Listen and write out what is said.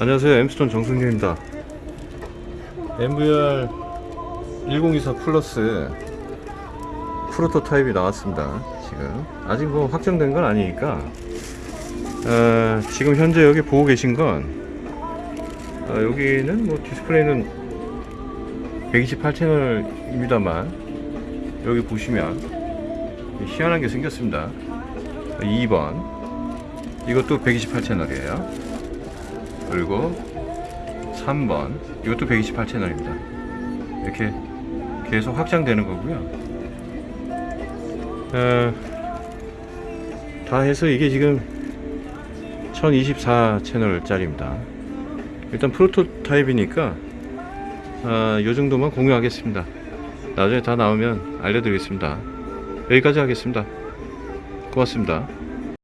안녕하세요. 엠스톤 정승규입니다. MVR 1024 플러스 prototype이 나왔습니다 지금. 아직 뭐 확정된 건 아니니까. 어, 지금 현재 여기 보고 계신 건 어, 여기는 뭐 디스플레이는 128채널입니다만 여기 보시면 희한한 게 생겼습니다. 2번. 이것도 128채널이에요 그리고 3번. 이것도 128채널입니다. 이렇게 계속 확장되는 거고요. 어, 다 해서 이게 지금 1024 채널짜리입니다. 일단 프로토타입이니까 아, 요 정도만 공유하겠습니다. 나중에 다 나오면 알려드리겠습니다. 여기까지 하겠습니다. 고맙습니다